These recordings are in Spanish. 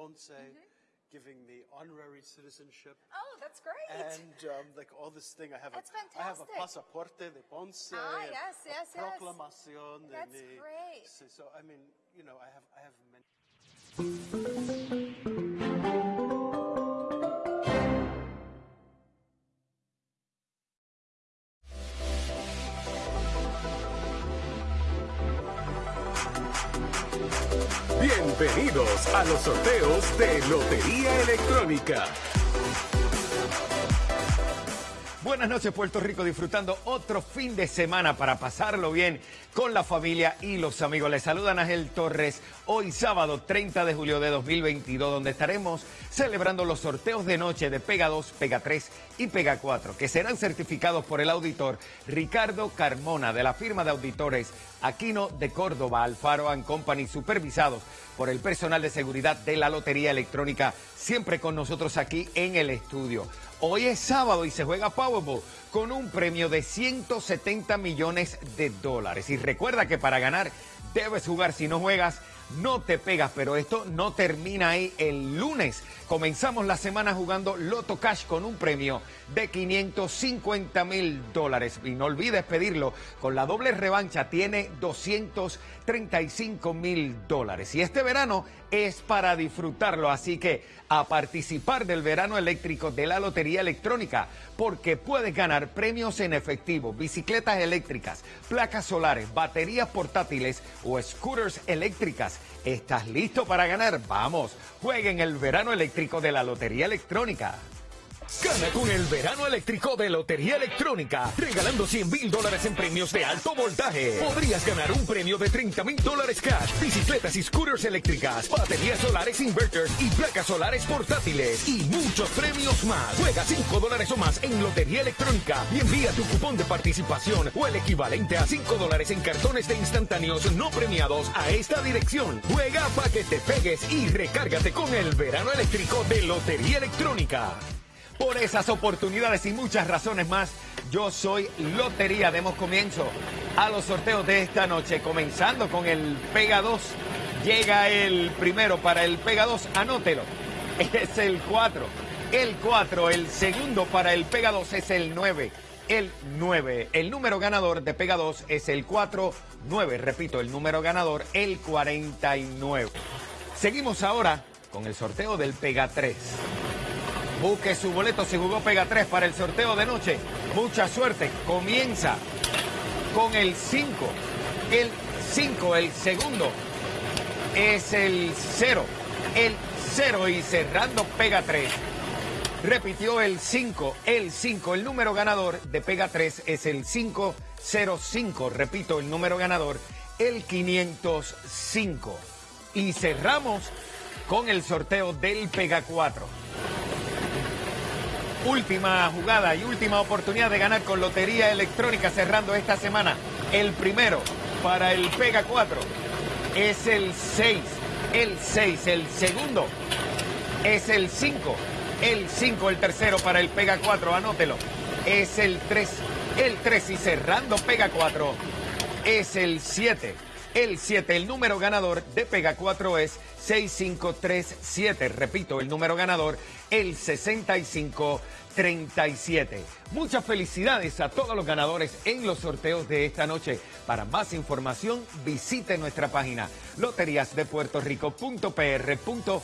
Ponce, giving me honorary citizenship. Oh, that's great. And um, like all this thing, I have That's a I have a fantastic. pasaporte de Ponce, Ah, a- yes, a yes, yes. proclamación That's mi- great. So, so, I mean, you know, I have I have many. Bienvenidos a los sorteos de Lotería Electrónica. Buenas noches Puerto Rico, disfrutando otro fin de semana para pasarlo bien con la familia y los amigos. Les saluda Ángel Torres hoy sábado 30 de julio de 2022, donde estaremos celebrando los sorteos de noche de Pega 2, Pega 3 y Pega 4, que serán certificados por el auditor Ricardo Carmona de la firma de auditores Aquino de Córdoba, Alfaro and Company, supervisados por el personal de seguridad de la Lotería Electrónica, siempre con nosotros aquí en el estudio. Hoy es sábado y se juega Powerball con un premio de 170 millones de dólares. Y recuerda que para ganar debes jugar. Si no juegas, no te pegas. Pero esto no termina ahí. El lunes comenzamos la semana jugando Loto Cash con un premio de 550 mil dólares. Y no olvides pedirlo. Con la doble revancha tiene 235 mil dólares. Y este verano es para disfrutarlo. Así que a participar del verano eléctrico de la Lotería Electrónica, porque puedes ganar premios en efectivo, bicicletas eléctricas, placas solares, baterías portátiles o scooters eléctricas. ¿Estás listo para ganar? Vamos, jueguen el verano eléctrico de la Lotería Electrónica. Gana con el verano eléctrico de Lotería Electrónica, regalando 100 mil dólares en premios de alto voltaje. Podrías ganar un premio de 30 mil dólares cash, bicicletas y scooters eléctricas, baterías solares inverters y placas solares portátiles y muchos premios más. Juega 5 dólares o más en Lotería Electrónica y envía tu cupón de participación o el equivalente a 5 dólares en cartones de instantáneos no premiados a esta dirección. Juega para que te pegues y recárgate con el verano eléctrico de Lotería Electrónica. Por esas oportunidades y muchas razones más, yo soy Lotería. Demos comienzo a los sorteos de esta noche, comenzando con el Pega 2. Llega el primero para el Pega 2, anótelo. Es el 4. El 4, el segundo para el Pega 2 es el 9. El 9. El número ganador de Pega 2 es el 4, 9. Repito, el número ganador, el 49. Seguimos ahora con el sorteo del Pega 3. Busque su boleto si jugó Pega 3 para el sorteo de noche. Mucha suerte. Comienza con el 5. El 5, el segundo, es el 0. El 0 y cerrando Pega 3. Repitió el 5, el 5. El número ganador de Pega 3 es el 505. Repito, el número ganador, el 505. Y cerramos con el sorteo del Pega 4. Última jugada y última oportunidad de ganar con Lotería Electrónica cerrando esta semana. El primero para el Pega 4 es el 6. El 6. El segundo es el 5. El 5. El tercero para el Pega 4. Anótelo. Es el 3. El 3 y cerrando Pega 4 es el 7. El 7, el número ganador de Pega 4 es 6537. Repito, el número ganador, el 6537. Muchas felicidades a todos los ganadores en los sorteos de esta noche. Para más información, visite nuestra página loteriasdepuertorico.pr.gov.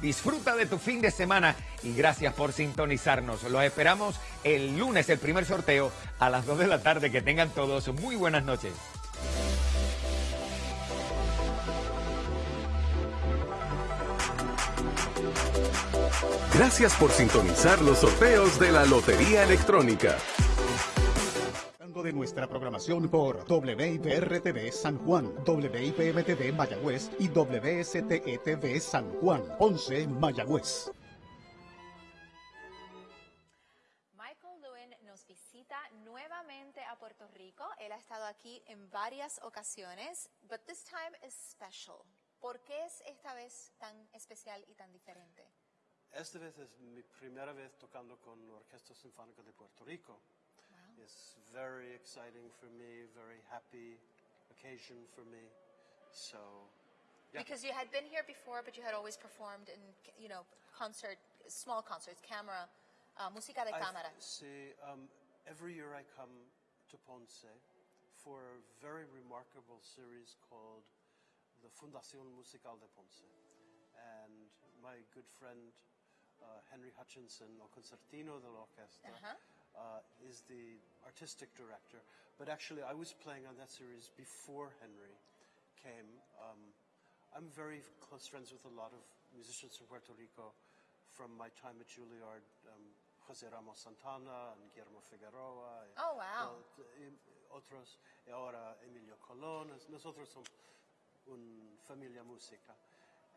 Disfruta de tu fin de semana y gracias por sintonizarnos. Los esperamos el lunes, el primer sorteo, a las 2 de la tarde. Que tengan todos muy buenas noches. Gracias por sintonizar los sorteos de la Lotería Electrónica. de nuestra programación por WIPR-TV San Juan, WIPM-TV Mayagüez y WSTE-TV San Juan, 11 Mayagüez. Michael Lewin nos visita nuevamente a Puerto Rico. Él ha estado aquí en varias ocasiones, but this time is special. ¿Por qué es esta vez tan especial y tan diferente? Esta vez es mi primera vez tocando con la Orquesta Sinfónica de Puerto Rico. It's very exciting for me, very happy occasion for me. So, Because you had been here before, but you had always performed in, you know, concert, small concerts, camera, uh, música de cámara. See, um, every year I come to Ponce for a very remarkable series called the Fundación Musical de Ponce. And my good friend uh, Henry Hutchinson, o concertino de la orquesta, uh, is the artistic director. But actually, I was playing on that series before Henry came. Um, I'm very close friends with a lot of musicians from Puerto Rico from my time at Juilliard. Um, José Ramos Santana and Guillermo Figueroa. Oh, wow. y otros, y ahora Emilio Colón. Nosotros somos una familia música.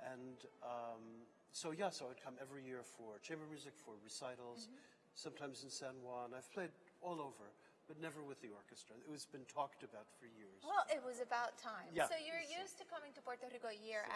And um, so, yeah, so I'd come every year for chamber music, for recitals, mm-hmm. sometimes in San Juan. I've played all over, but never with the orchestra. It was been talked about for years. Well, it was about time. Yeah. So you're used to coming to Puerto Rico year